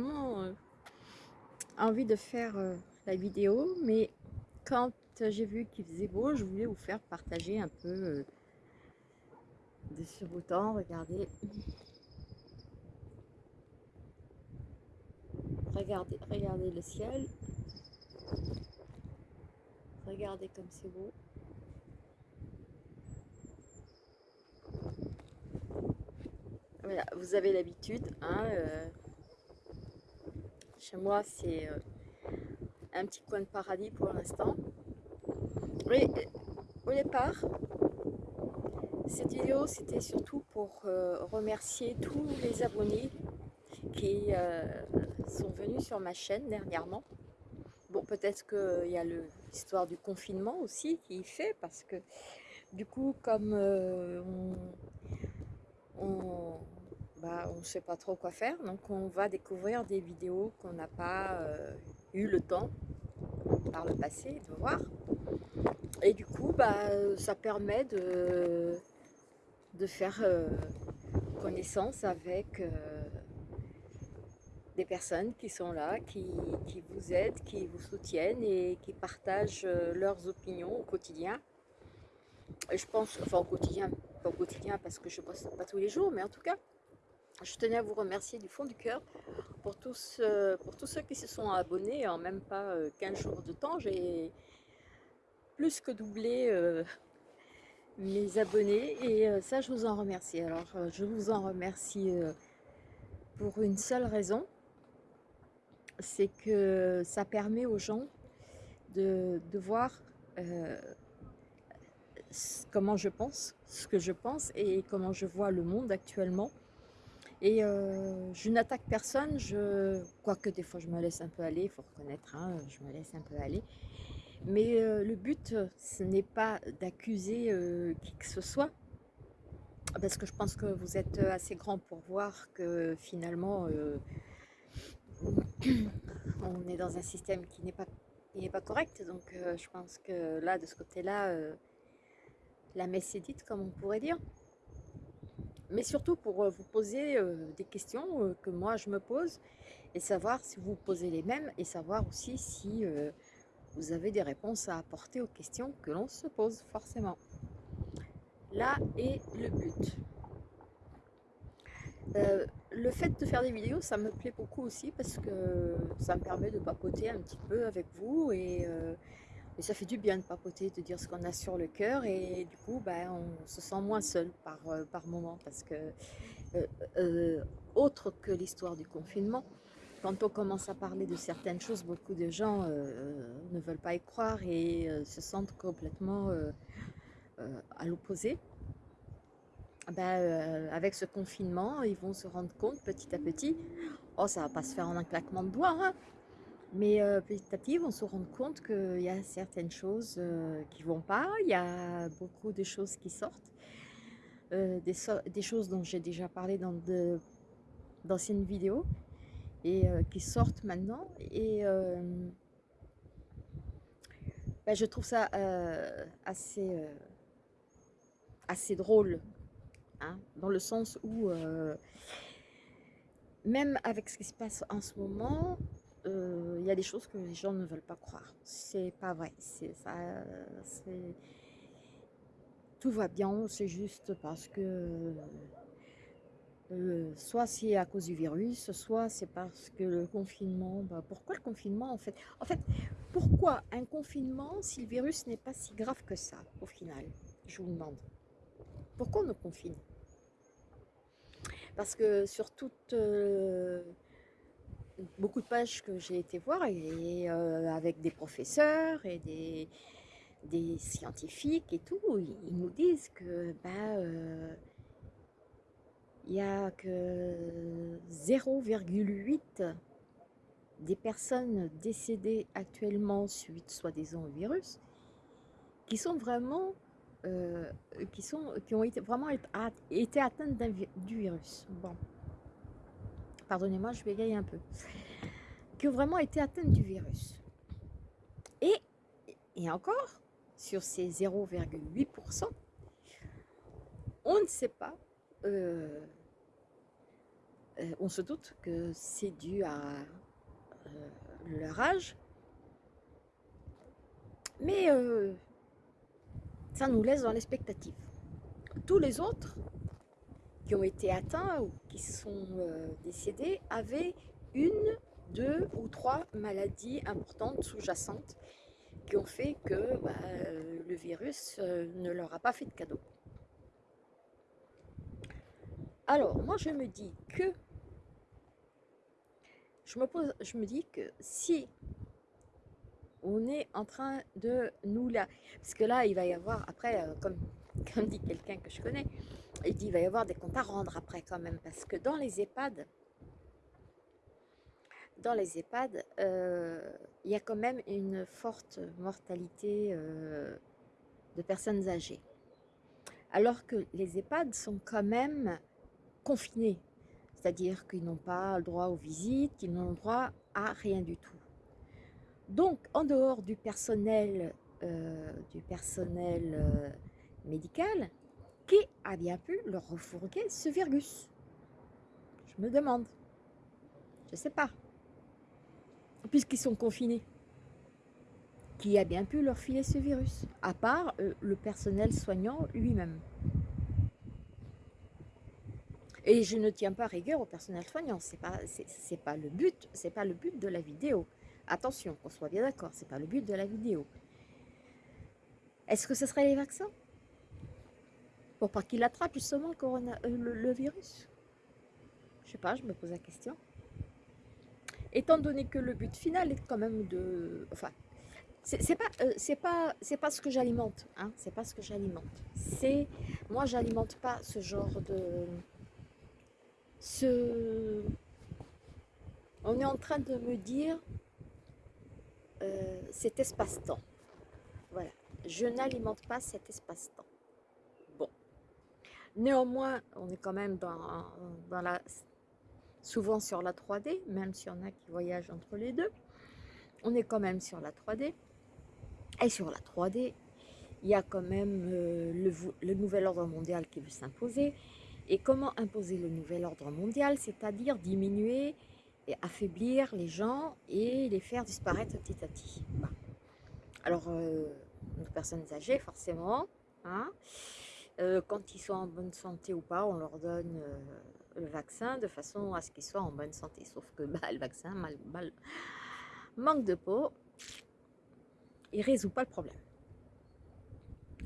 euh, envie de faire euh, la vidéo, mais quand j'ai vu qu'il faisait beau, je voulais vous faire partager un peu euh, de ce beau temps. Regardez. Regardez, regardez le ciel. Regardez comme c'est beau. Voilà, vous avez l'habitude. Hein, euh, moi, c'est euh, un petit coin de paradis pour l'instant. Oui, au départ, cette vidéo, c'était surtout pour euh, remercier tous les abonnés qui sont venus sur ma chaîne dernièrement. Bon, peut-être qu'il y a l'histoire du confinement aussi qui fait, parce que du coup, comme on ne sait pas trop quoi faire. Donc on va découvrir des vidéos qu'on n'a pas euh, eu le temps par le passé de voir. Et du coup, bah, ça permet de, faire euh, connaissance avec euh, des personnes qui sont là, qui, qui, vous aident, qui vous soutiennent et qui partagent leurs opinions au quotidien. Et je pense, enfin au quotidien, pas au quotidien parce que je ne poste pas tous les jours, mais en tout cas, je tenais à vous remercier du fond du cœur pour tous, euh, pour tous ceux qui se sont abonnés en même pas 15 euh, jours de temps. J'ai plus que doublé euh, mes abonnés et ça je vous en remercie. Alors je vous en remercie pour une seule raison, c'est que ça permet aux gens de, de voir comment je pense, ce que je pense et comment je vois le monde actuellement et euh, je n'attaque personne, je... quoique des fois je me laisse un peu aller, il faut reconnaître, hein, je me laisse un peu aller. Mais euh, le but, ce n'est pas d'accuser euh, qui que ce soit, parce que je pense que vous êtes assez grand pour voir que finalement, on est dans un système qui n'est pas, pas correct. Donc je pense que là, de ce côté-là, la messe est dite, comme on pourrait dire mais surtout pour euh, vous poser euh, des questions euh, que moi je me pose et savoir si vous posez les mêmes et savoir aussi si vous avez des réponses à apporter aux questions que l'on se pose forcément. Là est le but. le fait de faire des vidéos, ça me plaît beaucoup aussi parce que ça me permet de papoter un petit peu avec vous et et ça fait du bien de papoter, de dire ce qu'on a sur le cœur et du coup, ben, on se sent moins seul par, euh, par moment parce que, euh, euh, autre que l'histoire du confinement, quand on commence à parler de certaines choses, beaucoup de gens ne veulent pas y croire et se sentent complètement à l'opposé. Ben, avec ce confinement, ils vont se rendre compte petit à petit, oh ça va pas se faire en un claquement de doigts, hein, mais petit à petit, on se rend compte qu'il y a certaines choses qui ne vont pas, il y a beaucoup de choses qui sortent, des, choses dont j'ai déjà parlé dans d'anciennes vidéos et qui sortent maintenant. Et ben, je trouve ça assez, assez drôle, hein, dans le sens où même avec ce qui se passe en ce moment, euh, il y a des choses que les gens ne veulent pas croire. C'est pas vrai. Tout va bien, c'est juste parce que euh, soit c'est à cause du virus, soit c'est parce que le confinement. Bah, pourquoi le confinement en fait? En fait, pourquoi un confinement si le virus n'est pas si grave que ça au final? Je vous demande. Pourquoi on nous confine? Parce que sur toute euh, beaucoup de pages que j'ai été voir et, euh, avec des professeurs et des, des, scientifiques et tout, ils nous disent que bah, euh, il n'y a que 0,8 des personnes décédées actuellement suite soi-disant au virus qui sont vraiment euh, qui, sont, qui ont été, vraiment été atteintes du virus. Bon pardonnez-moi, je bégaye un peu, qui ont vraiment été atteintes du virus. Et, et encore, sur ces 0,8%, on ne sait pas euh, on se doute que c'est dû à leur âge, mais ça nous laisse dans l'expectative. Tous les autres ont été atteints ou qui sont décédés avaient une, deux ou trois maladies importantes sous-jacentes qui ont fait que bah, le virus ne leur a pas fait de cadeau. Alors, moi je me dis que je me, pose, je me dis que si on est en train de nous là, parce que là il va y avoir après, euh, comme, comme dit quelqu'un que je connais, il dit il va y avoir des comptes à rendre après quand même, parce que dans les EHPAD, dans les EHPAD, euh, il y a quand même une forte mortalité euh, de personnes âgées. Alors que les EHPAD sont quand même confinés, c'est-à-dire qu'ils n'ont pas le droit aux visites, ils n'ont le droit à rien du tout. Donc, en dehors du personnel, euh, du personnel euh, médical, qui a bien pu leur refourguer ce virus Je me demande. Je ne sais pas. Puisqu'ils sont confinés. Qui a bien pu leur filer ce virus À part euh, le personnel soignant lui-même. Et je ne tiens pas rigueur au personnel soignant, c'est pas, c'est pas le but, pas le but de la vidéo. Attention, qu'on soit bien d'accord, c'est pas le but de la vidéo. Est-ce que ce serait les vaccins? Pour pas qu'il attrape justement euh, le, virus Je sais pas, je me pose la question. Étant donné que le but final est quand même de... Enfin, c'est pas euh, pas ce que j'alimente hein c'est pas ce que j'alimente c'est moi j'alimente pas ce genre de ce... on est en train de me dire euh, cet espace-temps. Voilà, je n'alimente pas cet espace-temps. Néanmoins, on est quand même dans, la, souvent sur la 3D, même s'il y en a qui voyagent entre les deux. On est quand même sur la 3D. Et sur la 3D, il y a quand même euh, le, nouvel ordre mondial qui veut s'imposer. Et comment imposer le nouvel ordre mondial? C'est-à-dire diminuer et affaiblir les gens et les faire disparaître petit à petit. Alors, euh, nos personnes âgées, forcément, hein, euh, quand ils sont en bonne santé ou pas, on leur donne euh, le vaccin de façon à ce qu'ils soient en bonne santé. Sauf que bah, le vaccin, mal, manque de peau, il ne résout pas le problème.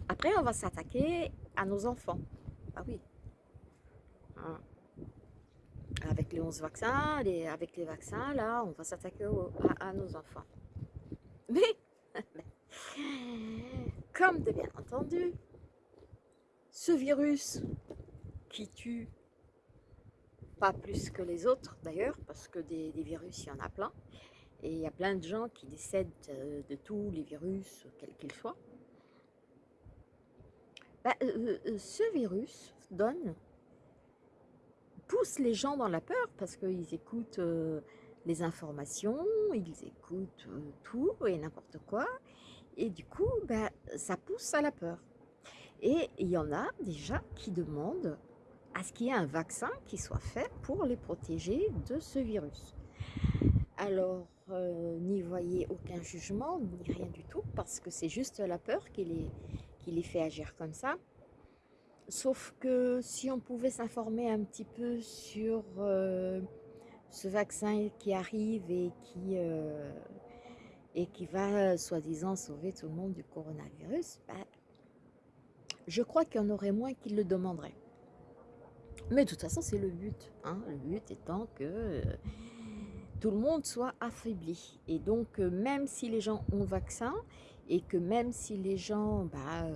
Après, on va s'attaquer à nos enfants. Ah oui, Hein. Avec les 11 vaccins, avec les vaccins, là, on va s'attaquer à, nos enfants. Mais, comme de bien entendu, ce virus qui tue pas plus que les autres d'ailleurs, parce que des, virus, il y en a plein, et il y a plein de gens qui décèdent euh, de, tous les virus, quels qu'ils soient. Bah, euh, euh, ce virus donne pousse les gens dans la peur parce qu'ils écoutent les informations, ils écoutent tout et n'importe quoi. Et du coup, ben, ça pousse à la peur. Et il y en a déjà qui demandent à ce qu'il y ait un vaccin qui soit fait pour les protéger de ce virus. Alors, euh, n'y voyez aucun jugement, ni rien du tout, parce que c'est juste la peur qui les, qui les fait agir comme ça. Sauf que si on pouvait s'informer un petit peu sur euh, ce vaccin qui arrive et qui, euh, et qui va soi-disant sauver tout le monde du coronavirus, ben, je crois qu'il y en aurait moins qui le demanderaient. Mais de toute façon, c'est le but. Hein. Le but étant que euh, tout le monde soit affaibli. Et donc, même si les gens ont vaccin, et que même si les gens, bah,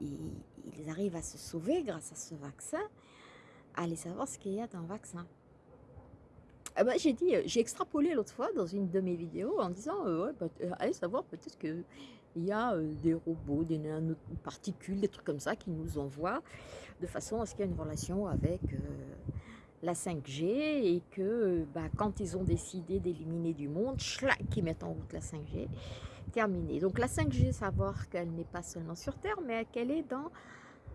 ils arrivent à se sauver grâce à ce vaccin, allez savoir ce qu'il y a dans le vaccin. Ah bah, j'ai dit, j'ai extrapolé l'autre fois dans une de mes vidéos en disant, euh, euh, allez savoir peut-être qu'il y a euh, des robots, des particules, des trucs comme ça qui nous envoient de façon à ce qu'il y ait une relation avec la 5G et que bah, quand ils ont décidé d'éliminer du monde, schlac, ils mettent en route la 5G, terminé. Donc la 5G, savoir qu'elle n'est pas seulement sur Terre, mais qu'elle est dans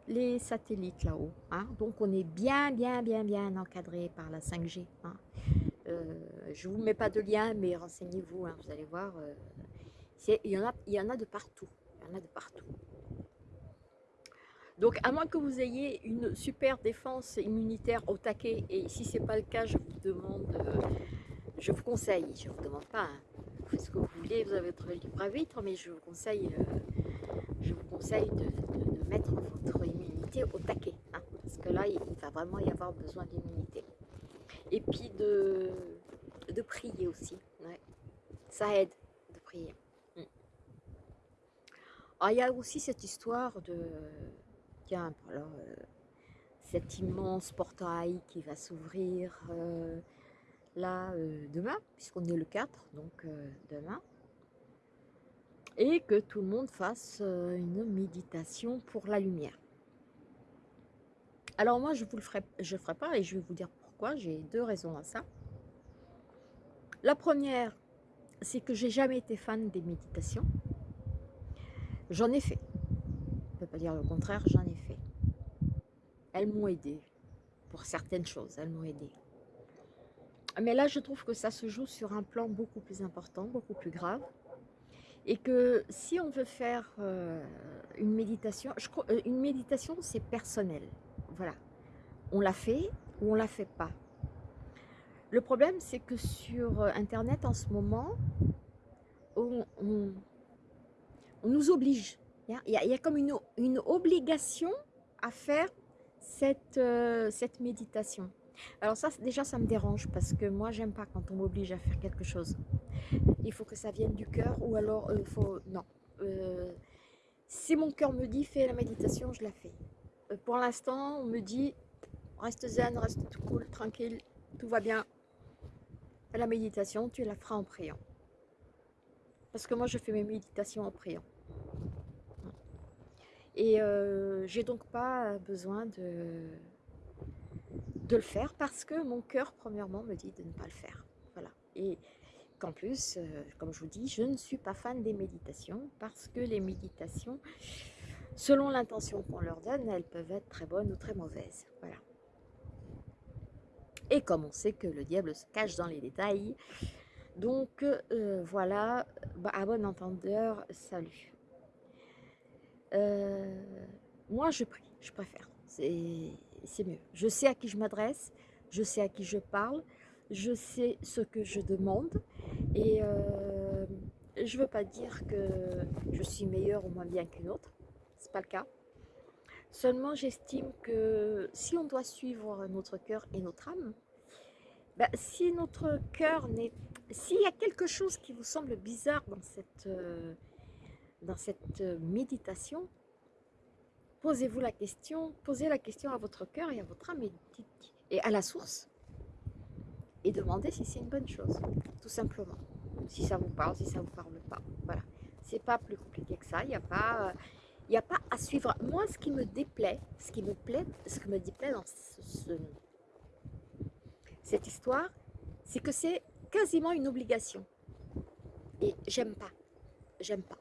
les satellites là-haut. Hein. Donc on est bien, bien, bien, bien encadré par la 5G. Hein. Euh, je ne vous mets pas de lien, mais renseignez-vous, hein, vous allez voir. Euh, il, y en a, il y en a de partout. Il y en a de partout. Donc, à moins que vous ayez une super défense immunitaire au taquet, et si ce n'est pas le cas, je vous demande, euh, je vous conseille, je ne vous demande pas, hein, faites ce que vous voulez, vous avez votre libre arbitre, mais je vous conseille, je vous conseille de, mettre votre immunité au taquet, hein, parce que là, il va vraiment y avoir besoin d'immunité. Et puis de, de prier aussi. Ça aide de prier. Ah, il y a aussi cette histoire de... Tiens, alors, euh, cet immense portail qui va s'ouvrir euh, là euh, demain, puisqu'on est le 4, donc demain. Et que tout le monde fasse une méditation pour la lumière. Alors moi, je vous le ferai, je ferai pas et je vais vous dire j'ai deux raisons à ça. La première, c'est que j'ai jamais été fan des méditations. J'en ai fait. Je ne peux pas dire le contraire, j'en ai fait. Elles m'ont aidé. Pour certaines choses, elles m'ont aidé. Mais là, je trouve que ça se joue sur un plan beaucoup plus important, beaucoup plus grave. Et que si on veut faire euh, une méditation, je crois, euh, une méditation, c'est personnel. Voilà. On l'a fait, ou on la fait pas. Le problème, c'est que sur euh, Internet, en ce moment, on, nous oblige. Il y, a, comme une, obligation à faire cette, euh, méditation. Alors ça, déjà, ça me dérange parce que moi, j'aime pas quand on m'oblige à faire quelque chose. Il faut que ça vienne du cœur ou alors, il euh, faut... Non. si mon cœur me dit, fais la méditation, je la fais. pour l'instant, on me dit, Reste zen, reste cool, tranquille, tout va bien. La méditation, tu la feras en priant. Parce que moi, je fais mes méditations en priant. Et euh, j'ai donc pas besoin de, le faire parce que mon cœur, premièrement, me dit de ne pas le faire. Voilà. Et qu'en plus, euh, comme je vous dis, je ne suis pas fan des méditations parce que les méditations, selon l'intention qu'on leur donne, elles peuvent être très bonnes ou très mauvaises. Voilà. Et comme on sait que le diable se cache dans les détails, donc euh, voilà, bah, à bon entendeur, salut. Euh, moi je prie, je préfère, c'est mieux. Je sais à qui je m'adresse, je sais à qui je parle, je sais ce que je demande et euh, je ne veux pas dire que je suis meilleure ou moins bien qu'une autre, c'est pas le cas. Seulement, j'estime que si on doit suivre notre cœur et notre âme, ben, si notre cœur n'est... S'il y a quelque chose qui vous semble bizarre dans cette, euh, dans cette euh, méditation, posez-vous la question, posez la question à votre cœur et à votre âme et, à la source et demandez si c'est une bonne chose, tout simplement. Si ça vous parle, si ça ne vous parle pas. Voilà. C'est pas plus compliqué que ça. Il n'y a pas... Il n'y a pas à suivre. Moi, ce qui me déplaît, ce qui me plaît, ce qui me déplaît dans ce, cette histoire, c'est que c'est quasiment une obligation. Et j'aime pas. J'aime pas.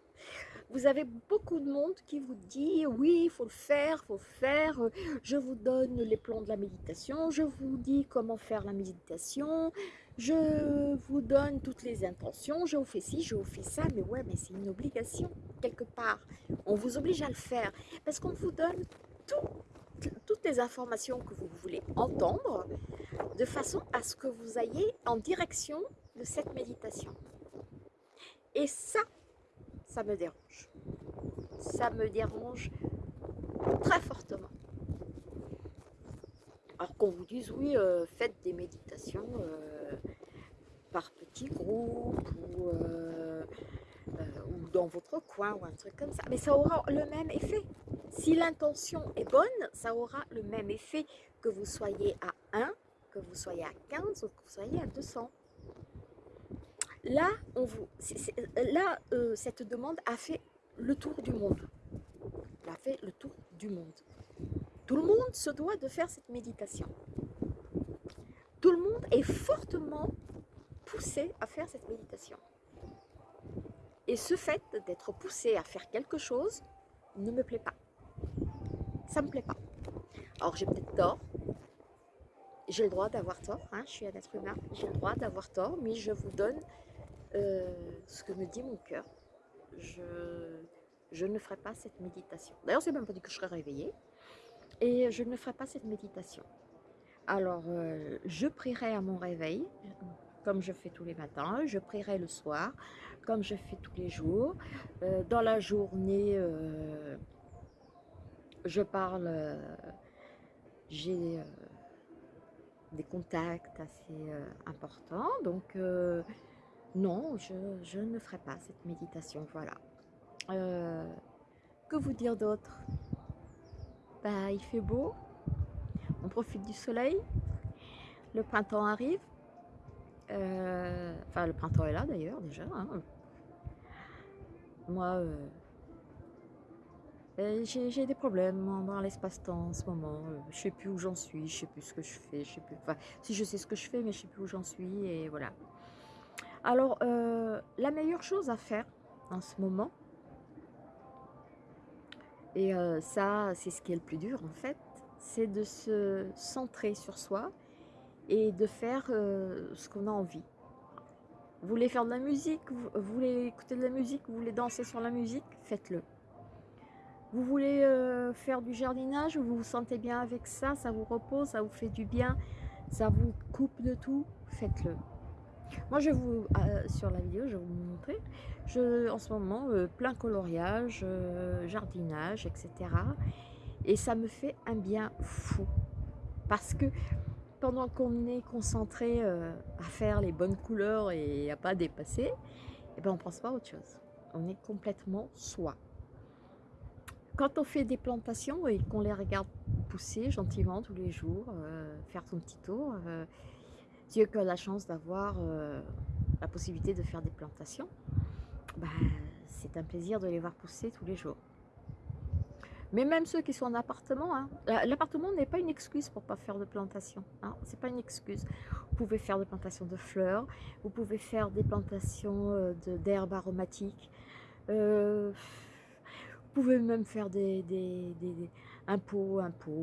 Vous avez beaucoup de monde qui vous dit oui, il faut le faire, il faut faire. Je vous donne les plans de la méditation, je vous dis comment faire la méditation, je vous donne toutes les intentions, je vous fais ci, je vous fais ça, mais ouais, mais c'est une obligation quelque part. On vous oblige à le faire parce qu'on vous donne toutes les informations que vous voulez entendre de façon à ce que vous ayez en direction de cette méditation. Et ça, ça me dérange. Ça me dérange très fortement. Alors qu'on vous dise, oui, euh, faites des méditations euh, par petits groupes ou, euh, ou dans votre coin ou un truc comme ça. Mais ça aura le même effet. Si l'intention est bonne, ça aura le même effet que vous soyez à 1, que vous soyez à 15 ou que vous soyez à 200. Là, vous, là cette demande a fait le tour du monde. Elle a fait le tour du monde. Tout le monde se doit de faire cette méditation. Tout le monde est fortement poussé à faire cette méditation. Et ce fait d'être poussé à faire quelque chose ne me plaît pas. ça me plaît pas. Alors j'ai peut-être tort, j'ai le droit d'avoir tort, hein, je suis un être humain, j'ai le droit d'avoir tort, mais je vous donne euh, ce que me dit mon cœur. Je, ne ferai pas cette méditation. D'ailleurs, c'est même pas dit que je serai réveillée. Et je ne ferai pas cette méditation. Alors, euh, je prierai à mon réveil, comme je fais tous les matins. Je prierai le soir, comme je fais tous les jours. Euh, dans la journée, je parle, j'ai des contacts assez importants. Donc, non, je, ne ferai pas cette méditation, voilà. Euh, que vous dire d'autre? Bah, Il fait beau, on profite du soleil, le printemps arrive, euh, enfin le printemps est là d'ailleurs déjà. Hein. Moi, euh, j'ai des problèmes dans l'espace-temps en ce moment. Je sais plus où j'en suis, je sais plus ce que je fais, si je sais ce que je fais, mais je sais plus où j'en suis et voilà. Alors, euh, la meilleure chose à faire en ce moment, et euh, ça, c'est ce qui est le plus dur en fait, c'est de se centrer sur soi et de faire euh, ce qu'on a envie. Vous voulez faire de la musique, vous, voulez écouter de la musique, vous voulez danser sur la musique, faites-le. Vous voulez faire du jardinage, vous vous sentez bien avec ça, ça vous repose, ça vous fait du bien, ça vous coupe de tout, faites-le. Moi, je vous, euh, sur la vidéo, je vais vous montrer, je, en ce moment, euh, plein coloriage, euh, jardinage, etc. Et ça me fait un bien fou. Parce que pendant qu'on est concentré à faire les bonnes couleurs et à pas dépasser, eh ben on pense pas à autre chose. On est complètement soi. Quand on fait des plantations et qu'on les regarde pousser gentiment tous les jours, faire son petit tour, Dieu qui a la chance d'avoir euh, la possibilité de faire des plantations, bah, c'est un plaisir de les voir pousser tous les jours. Mais même ceux qui sont en appartement, hein, l'appartement n'est pas une excuse pour ne pas faire de plantation. Hein, c'est pas une excuse. Vous pouvez faire des plantations de fleurs, vous pouvez faire des plantations euh, d'herbes aromatiques, euh, vous pouvez même faire des, un pot,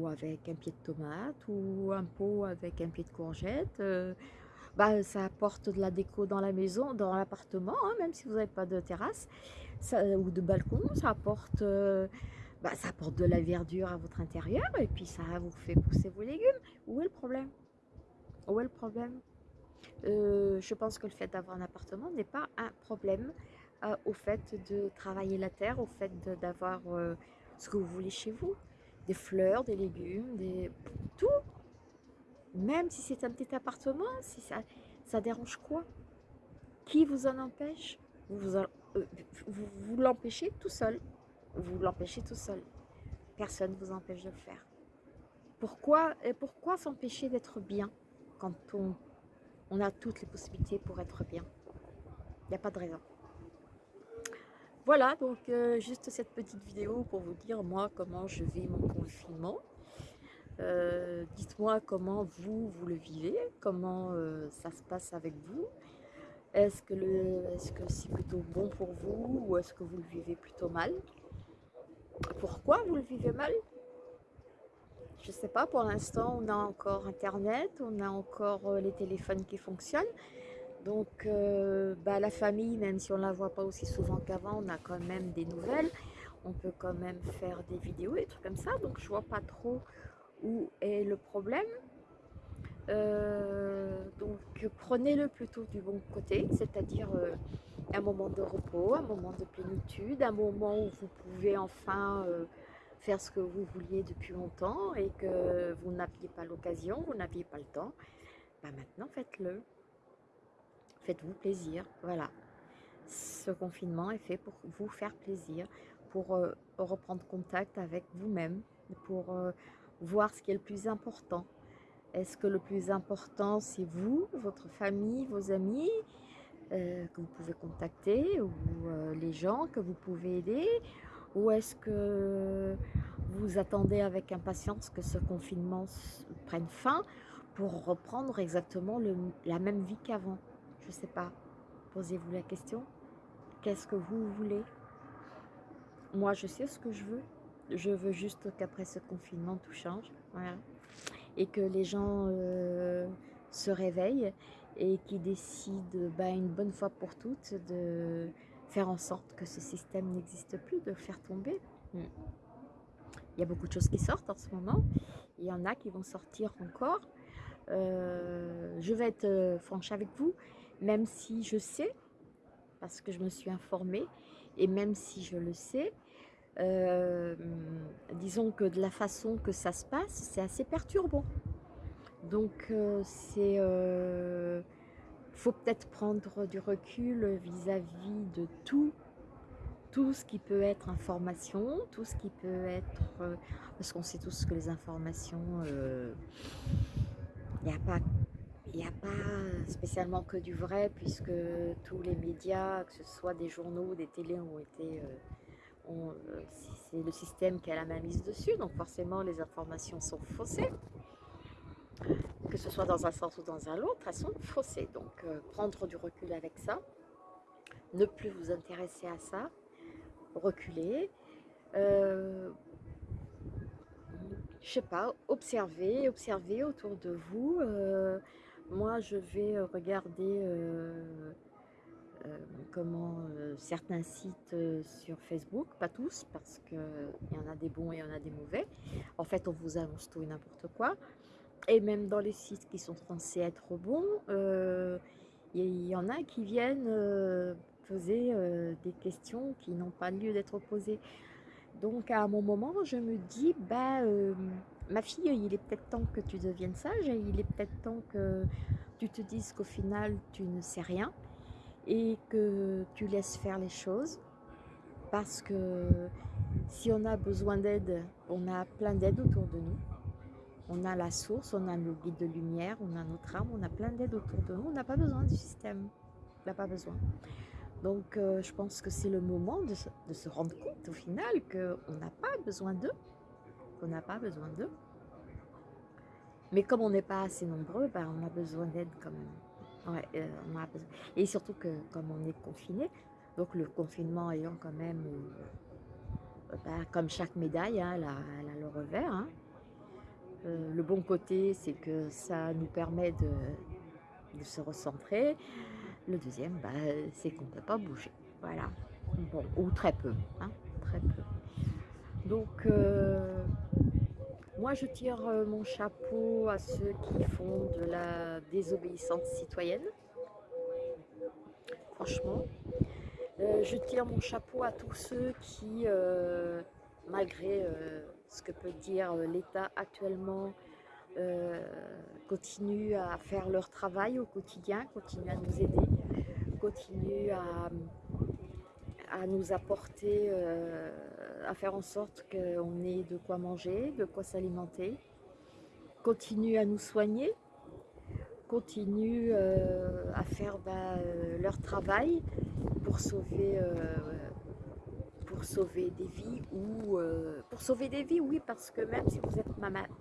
avec un pied de tomate ou un pot avec un pied de courgette. Euh, bah, ça apporte de la déco dans la maison, dans l'appartement, hein, même si vous n'avez pas de terrasse ou de balcon. Ça apporte, euh, bah, ça apporte de la verdure à votre intérieur et puis ça vous fait pousser vos légumes. Où est le problème? Où est le problème? Euh, Je pense que le fait d'avoir un appartement n'est pas un problème au fait de travailler la terre, au fait d'avoir ce que vous voulez chez vous des fleurs, des légumes, des tout. Même si c'est un petit appartement, ça, dérange quoi? Qui vous en empêche? Vous euh, vous, vous, l'empêchez tout seul. Vous l'empêchez tout seul. Personne ne vous empêche de le faire. Pourquoi, pourquoi s'empêcher d'être bien quand on, on a toutes les possibilités pour être bien? Il n'y a pas de raison. Voilà, donc euh, juste cette petite vidéo pour vous dire moi comment je vis mon confinement. Euh, dites-moi comment vous, vous le vivez, comment euh, ça se passe avec vous. Est-ce que c'est plutôt bon pour vous ou est-ce que vous le vivez plutôt mal? Pourquoi vous le vivez mal? Je ne sais pas, pour l'instant on a encore internet, on a encore les téléphones qui fonctionnent. Donc, euh, bah, la famille, même si on ne la voit pas aussi souvent qu'avant, on a quand même des nouvelles. On peut quand même faire des vidéos, des trucs comme ça. Donc, je vois pas trop où est le problème. Euh, donc, prenez-le plutôt du bon côté, c'est-à-dire euh, un moment de repos, un moment de plénitude, un moment où vous pouvez enfin faire ce que vous vouliez depuis longtemps et que vous n'aviez pas l'occasion, vous n'aviez pas le temps. Bah, maintenant, faites-le. Faites-vous plaisir, voilà. Ce confinement est fait pour vous faire plaisir, pour euh, reprendre contact avec vous-même, pour euh, voir ce qui est le plus important. Est-ce que le plus important, c'est vous, votre famille, vos amis, euh, que vous pouvez contacter, ou les gens que vous pouvez aider? Ou est-ce que vous attendez avec impatience que ce confinement prenne fin pour reprendre exactement la même vie qu'avant? Je sais pas. Posez-vous la question. Qu'est-ce que vous voulez? Moi, je sais ce que je veux. Je veux juste qu'après ce confinement, tout change. Voilà. Et que les gens euh, se réveillent et qui décident bah, une bonne fois pour toutes de faire en sorte que ce système n'existe plus, de le faire tomber. Hmm. Il y a beaucoup de choses qui sortent en ce moment. Il y en a qui vont sortir encore. Euh, je vais être euh, franche avec vous, même si je sais, parce que je me suis informée, et même si je le sais, euh, disons que de la façon que ça se passe, c'est assez perturbant. Donc, c'est faut peut-être prendre du recul vis-à-vis de tout, tout ce qui peut être information, tout ce qui peut être... parce qu'on sait tous que les informations, il n'y a pas il n'y a pas spécialement que du vrai, puisque tous les médias, que ce soit des journaux, des télés, ont été... Euh, euh, c'est le système qui a la main mise dessus, donc forcément les informations sont faussées. Que ce soit dans un sens ou dans un autre, elles sont faussées. Donc euh, prendre du recul avec ça, ne plus vous intéresser à ça, reculer, je sais pas, observer, observer autour de vous. Euh, moi, je vais euh, regarder euh, comment certains sites sur Facebook, pas tous, parce qu'il y en a des bons et il y en a des mauvais. En fait, on vous annonce tout et n'importe quoi. Et même dans les sites qui sont censés être bons, il y en a qui viennent poser des questions qui n'ont pas lieu d'être posées. Donc à mon moment, je me dis, bah, euh, ma fille, il est peut-être temps que tu deviennes sage, il est peut-être temps que tu te dises qu'au final, tu ne sais rien et que tu laisses faire les choses. Parce que si on a besoin d'aide, on a plein d'aide autour de nous. On a la source, on a nos guides de lumière, on a notre âme, on a plein d'aide autour de nous. On n'a pas besoin du système. On n'a pas besoin. Donc, euh, je pense que c'est le moment de se, rendre compte au final qu'on n'a pas besoin d'eux, n'a pas besoin d'eux. Mais comme on n'est pas assez nombreux, ben, on a besoin d'aide quand même. Euh, Et surtout que comme on est confiné, donc le confinement ayant quand même, euh, ben, comme chaque médaille, hein, elle, a, le revers. Hein. le bon côté, c'est que ça nous permet de se recentrer. Le deuxième, bah, c'est qu'on ne peut pas bouger. Voilà. Bon, ou très peu. Hein, très peu. Donc, euh, moi, je tire euh, mon chapeau à ceux qui font de la désobéissance citoyenne. Franchement. Euh, je tire mon chapeau à tous ceux qui, malgré ce que peut dire l'État actuellement, continuent à faire leur travail au quotidien, continuent à nous aider, continuent à, à nous apporter, euh, à faire en sorte qu'on ait de quoi manger, de quoi s'alimenter, continuent à nous soigner, continuent euh, à faire bah, leur travail pour sauver pour sauver des vies ou pour sauver des vies oui parce que même si vous n'êtes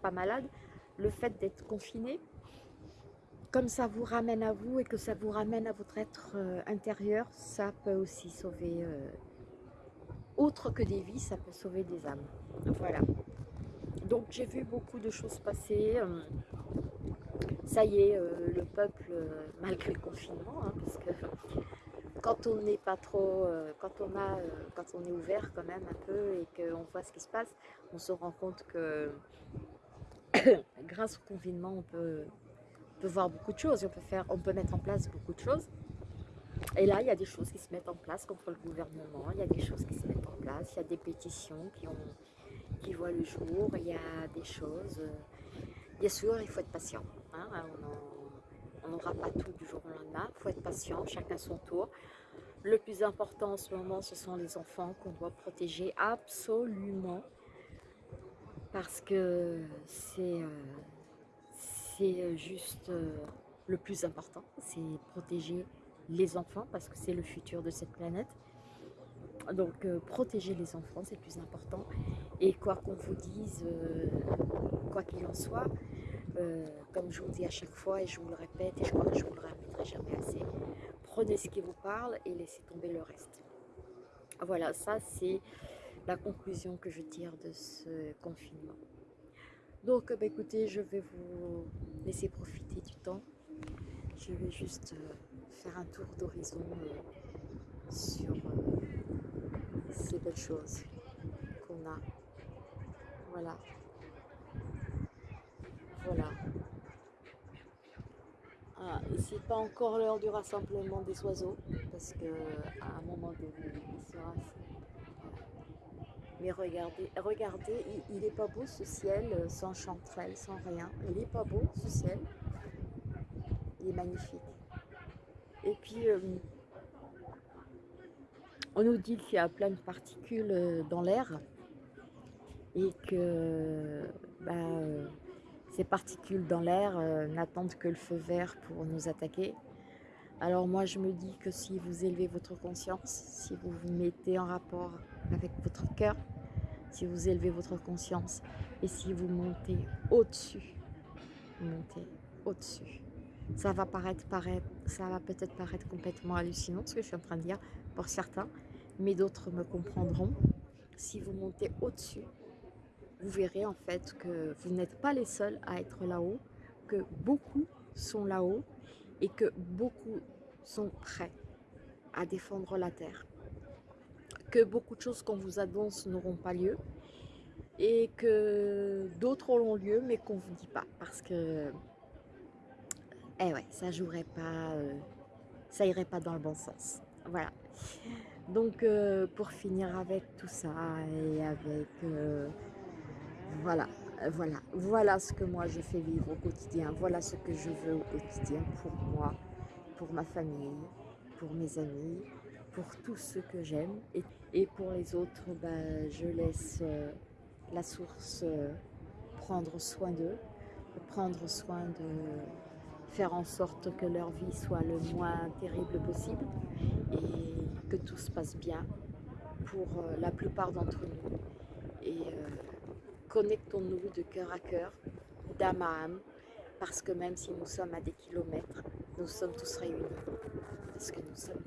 pas malade le fait d'être confiné, comme ça vous ramène à vous et que ça vous ramène à votre être euh, intérieur, ça peut aussi sauver, euh, autre que des vies, ça peut sauver des âmes. Voilà. Donc j'ai vu beaucoup de choses passer. Euh, ça y est, le peuple, malgré le confinement, hein, parce que quand on n'est pas trop, quand on a, quand on est ouvert quand même un peu et qu'on voit ce qui se passe, on se rend compte que grâce au confinement, on peut, voir beaucoup de choses, on peut, faire, on peut mettre en place beaucoup de choses. Et là, il y a des choses qui se mettent en place contre le gouvernement, il y a des choses qui se mettent en place, il y a des pétitions qui, ont, qui voient le jour, il y a des choses... Bien sûr, il faut être patient. Hein, on n'aura pas tout du jour au lendemain, il faut être patient, chacun son tour. Le plus important en ce moment, ce sont les enfants qu'on doit protéger absolument parce que c'est euh, euh, juste euh, le plus important, c'est protéger les enfants parce que c'est le futur de cette planète. Donc protéger les enfants, c'est le plus important. Et quoi qu'on vous dise, quoi qu'il en soit, comme je vous dis à chaque fois et je vous le répète et je crois que je vous le répéterai jamais assez, prenez ce qui vous parle et laissez tomber le reste. Voilà, ça c'est la conclusion que je tire de ce confinement. Donc, bah, écoutez, je vais vous laisser profiter du temps. Je vais juste euh, faire un tour d'horizon euh, sur euh, ces belles choses qu'on a. Voilà. Voilà. Ah, c'est pas encore l'heure du rassemblement des oiseaux, parce que à un moment donné, il sera mais regardez, regardez, il, n'est est pas beau ce ciel, euh, sans chanterelle, sans rien. Il est pas beau ce ciel. Il est magnifique. Et puis, euh, on nous dit qu'il y a plein de particules euh, dans l'air et que bah, ces particules dans l'air n'attendent que le feu vert pour nous attaquer. Alors moi je me dis que si vous élevez votre conscience, si vous vous mettez en rapport avec votre cœur, si vous élevez votre conscience et si vous montez au-dessus, montez au-dessus. Ça va ça va peut-être paraître complètement hallucinant ce que je suis en train de dire pour certains, mais d'autres me comprendront. Si vous montez au-dessus, vous verrez en fait que vous n'êtes pas les seuls à être là-haut, que beaucoup sont là-haut et que beaucoup sont prêts à défendre la terre que beaucoup de choses qu'on vous annonce n'auront pas lieu et que d'autres auront lieu mais qu'on vous dit pas parce que eh ouais ça jouerait pas euh, ça irait pas dans le bon sens. Voilà. Donc euh, pour finir avec tout ça et avec euh, voilà voilà voilà ce que moi je fais vivre au quotidien. Voilà ce que je veux au quotidien pour moi pour ma famille pour mes amis pour tous ceux que j'aime et, pour les autres, bah, je laisse euh, la source euh, prendre soin d'eux, prendre soin de faire en sorte que leur vie soit le moins terrible possible et que tout se passe bien pour euh, la plupart d'entre nous. Et connectons-nous de cœur à cœur, d'âme à âme, parce que même si nous sommes à des kilomètres, nous sommes tous réunis, parce que nous sommes